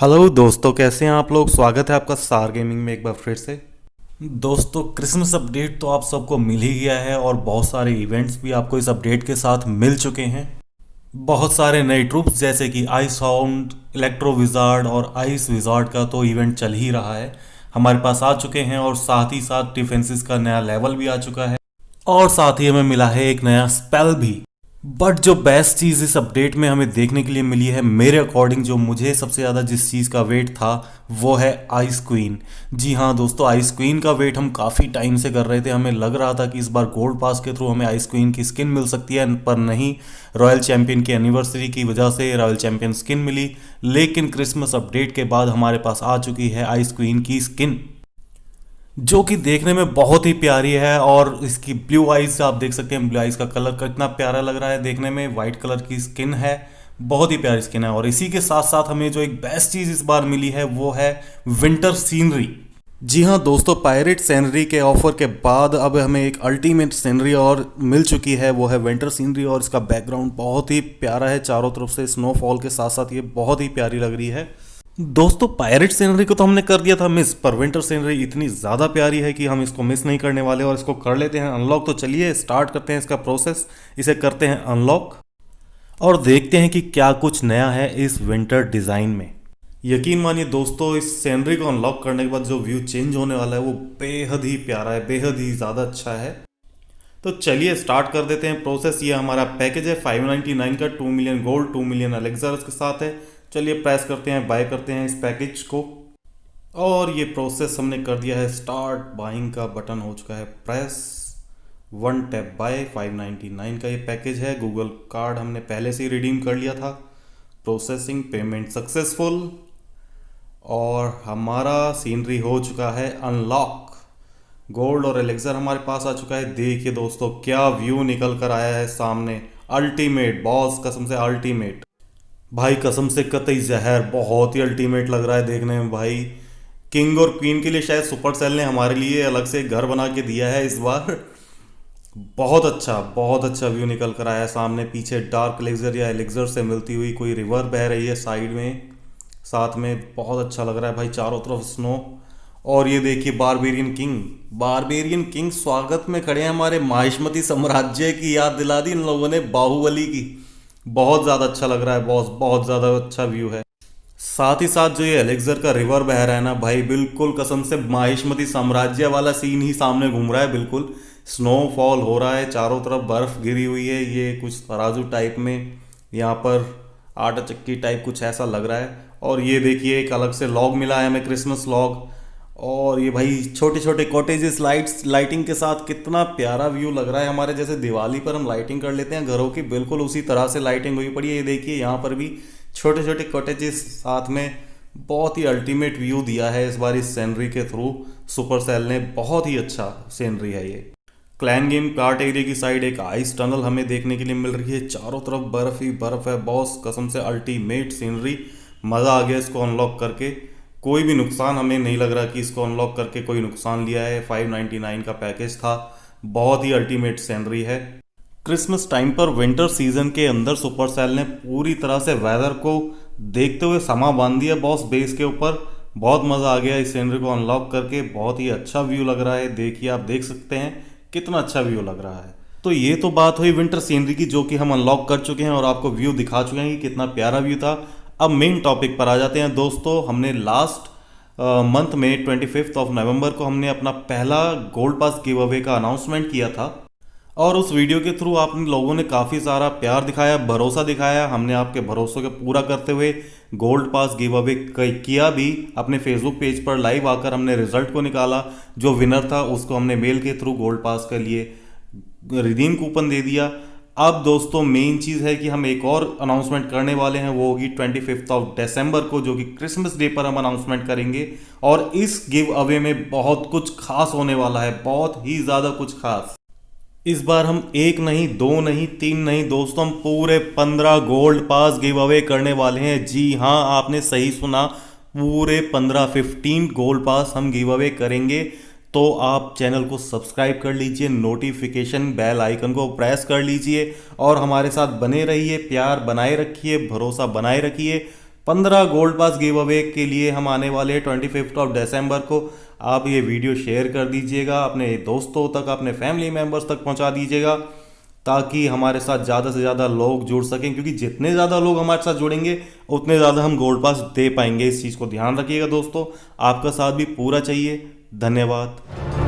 Hello दोस्तों, कैसे हैं आप लोग? स्वागत है आपका सार गेमिंग में एक बार फिर से। दोस्तों, क्रिसमस अपडेट तो आप सबको मिल ही गया है और बहुत सारे इवेंट्स भी आपको इस अपडेट के साथ मिल चुके हैं। बहुत सारे नए ट्रूप्स, जैसे कि आइस हाउंड इलेक्ट्रो विजार्ड और आइस विजार्ड का तो इवेंट चल ही रहा है। हमारे पास आ चुके हैं और साथ ही साथ डिफेंसिस का नया लेवल भी आ चुका है। और साथ ही हमें मिला है एक नया स्पेल भी। बट जो बेस्ट चीज़ इस अपडेट में हमें देखने के लिए मिली है, मेरे अकॉर्डिंग जो मुझे सबसे ज़्यादा जिस चीज़ का वेट था, वो है आइस क्वीन जी हाँ दोस्तों आइस क्वीन का वेट हम काफ़ी टाइम से कर रहे थे। हमें लग रहा था कि इस बार गोल्ड पास के थ्रू हमें आइस क्वीन की स्किन मिल सकती है, पर नहीं। रॉयल चैंपियन की एनिवर्सरी की वजह से रॉयल चैंपियन स्किन मिली। लेकिन क्रिसमस अपडेट के बाद हमारे पास आ चुकी है आइस क्वीन की स्किन जो कि देखने में बहुत ही प्यारी है और इसकी ब्लू आइज़ आप देख सकते हैं ब्लू आइज़ का कलर कितना प्यारा लग रहा है। देखने में वाइट कलर की स्किन है, बहुत ही प्यारी स्किन है। और इसी के साथ साथ हमें जो एक बेस्ट चीज़ इस बार मिली है, वो है विंटर सीनरी जी हाँ दोस्तों पायरेट सीनरी के ऑफ़र के बाद अब हमें एक अल्टीमेट सीनरी और मिल चुकी है, वो है विंटर सीनरी और इसका बैकग्राउंड बहुत ही प्यारा है। चारों तरफ़ से स्नोफॉल के साथ साथ ये बहुत ही प्यारी लग रही है। दोस्तों पायरेट सीनरी को तो हमने कर दिया था मिस पर विंटर सीनरी इतनी ज़्यादा प्यारी है कि हम इसको मिस नहीं करने वाले और इसको कर लेते हैं अनलॉक तो चलिए स्टार्ट करते हैं इसका प्रोसेस इसे करते हैं अनलॉक और देखते हैं कि क्या कुछ नया है इस विंटर डिज़ाइन में। यकीन मानिए दोस्तों, इस सीनरी को अनलॉक करने के बाद जो व्यू चेंज होने वाला है, वो बेहद ही प्यारा है, बेहद ही ज़्यादा अच्छा है। तो चलिए स्टार्ट कर देते हैं प्रोसेस ये हमारा पैकेज है 599 का 2 मिलियन गोल्ड 2 मिलियन अलेक्जर के साथ है। चलिए प्रेस करते हैं बाय करते हैं इस पैकेज को। और ये प्रोसेस हमने कर दिया है स्टार्ट बाइंग का बटन हो चुका है प्रेस वन टैप बाय 599 का ये पैकेज है। गूगल कार्ड हमने पहले से ही रिडीम कर लिया था। प्रोसेसिंग पेमेंट सक्सेसफुल और हमारा सीनरी हो चुका है अनलॉक गोल्ड और एलेक्सर हमारे पास आ चुका है। देखिए दोस्तों, क्या व्यू निकल कर आया है सामने। अल्टीमेट बॉस कसम से अल्टीमेट भाई, कसम से कतई जहर बहुत ही अल्टीमेट लग रहा है देखने में भाई। किंग और क्वीन के लिए शायद सुपर सेल ने हमारे लिए अलग से घर बना के दिया है इस बार। बहुत अच्छा बहुत अच्छा व्यू निकल कर आया सामने, पीछे डार्क एलेक्जर या एलेक्जर से मिलती हुई कोई रिवर बह रही है साइड में। साथ में बहुत अच्छा लग रहा है भाई, चारों तरफ़ स्नो और ये देखिए बारबेरियन किंग बारबेरियन किंग स्वागत में खड़े हैं हमारे माहिष्मती साम्राज्य की याद दिला दी इन लोगों ने, बाहुबली की। बहुत ज़्यादा अच्छा लग रहा है बॉस बहुत ज़्यादा अच्छा व्यू है। साथ ही साथ जो ये एलेक्जर का रिवर बह रहा है ना भाई, बिल्कुल कसम से माहिष्मती साम्राज्य वाला सीन ही सामने घूम रहा है, बिल्कुल। स्नोफॉल हो रहा है, चारों तरफ़ बर्फ़ गिरी हुई है, ये कुछ तराजू टाइप में यहाँ पर आटा चक्की टाइप कुछ ऐसा लग रहा है। और ये देखिए, एक अलग से लॉग मिला है हमें क्रिसमस लॉग और ये भाई छोटे छोटे कॉटेजेस लाइट्स लाइटिंग के साथ कितना प्यारा व्यू लग रहा है हमारे जैसे दिवाली पर हम लाइटिंग कर लेते हैं। घरों की बिल्कुल उसी तरह से लाइटिंग हुई पड़ी है। ये देखिए, यहाँ पर भी छोटे छोटे कॉटेजेस साथ में बहुत ही अल्टीमेट व्यू दिया है इस बार इस सीनरी के थ्रू सुपर सेल ने बहुत ही अच्छा सीनरी है ये। क्लैन गेम कार्ट एरिया की साइड एक आइस टनल हमें देखने के लिए मिल रही है। चारों तरफ़ बर्फ़ ही बर्फ़ है। बॉस कसम से अल्टीमेट सीनरी मज़ा आ गया इसको अनलॉक करके। कोई भी नुकसान हमें नहीं लग रहा कि इसको अनलॉक करके कोई नुकसान लिया है। 599 का पैकेज था। बहुत ही अल्टीमेट सैलरी है। क्रिसमस टाइम पर विंटर सीज़न के अंदर सुपर सेल ने पूरी तरह से वेदर को देखते हुए समा बाँध दिया बॉस बेस के ऊपर। बहुत मज़ा आ गया इस सीनरी को अनलॉक करके। बहुत ही अच्छा व्यू लग रहा है। देखिए, आप देख सकते हैं कितना अच्छा व्यू लग रहा है। तो ये तो बात हुई विंटर सीनरी की, जो कि हम अनलॉक कर चुके हैं और आपको व्यू दिखा चुके हैं कि कितना प्यारा व्यू था। अब मेन टॉपिक पर आ जाते हैं। दोस्तों, हमने लास्ट मंथ में ट्वेंटी फिफ्थ ऑफ़ नवंबर को हमने अपना पहला गोल्ड पास गिव अवे का अनाउंसमेंट किया था। और उस वीडियो के थ्रू आप लोगों ने काफ़ी सारा प्यार दिखाया, भरोसा दिखाया। हमने आपके भरोसों को पूरा करते हुए गोल्ड पास गिव अवे किया भी। अपने फेसबुक पेज पर लाइव आकर हमने रिज़ल्ट को निकाला। जो विनर था, उसको हमने मेल के थ्रू गोल्ड पास के लिए रिडीम कूपन दे दिया। अब दोस्तों मेन चीज़ है कि हम एक और अनाउंसमेंट करने वाले हैं, वो होगी ट्वेंटी फिफ्थ ऑफ़ दिसंबर को, जो कि क्रिसमस डे पर हम अनाउंसमेंट करेंगे। और इस गिव अवे में बहुत कुछ खास होने वाला है, बहुत ही ज़्यादा कुछ खास। इस बार हम एक नहीं, दो नहीं, तीन नहीं, दोस्तों, हम पूरे पंद्रह गोल्ड पास गिव अवे करने वाले हैं। जी हाँ आपने सही सुना, पूरे पंद्रह फिफ्टीन गोल्ड पास हम गिव अवे करेंगे। तो आप चैनल को सब्सक्राइब कर लीजिए नोटिफिकेशन बेल आइकन को प्रेस कर लीजिए और हमारे साथ बने रहिए, प्यार बनाए रखिए, भरोसा बनाए रखिए। पंद्रह गोल्ड पास गिव अवे के लिए हम आने वाले ट्वेंटी फिफ्थ ऑफ़ दिसंबर को। आप ये वीडियो शेयर कर दीजिएगा, अपने दोस्तों तक, अपने फैमिली मेंबर्स तक पहुँचा दीजिएगा, ताकि हमारे साथ ज़्यादा से ज़्यादा लोग जुड़ सकें, क्योंकि जितने ज़्यादा लोग हमारे साथ जुड़ेंगे, उतने ज़्यादा हम गोल्ड पास दे पाएँगे। इस चीज़ को ध्यान रखिएगा दोस्तों। आपका साथ भी पूरा चाहिए। धन्यवाद।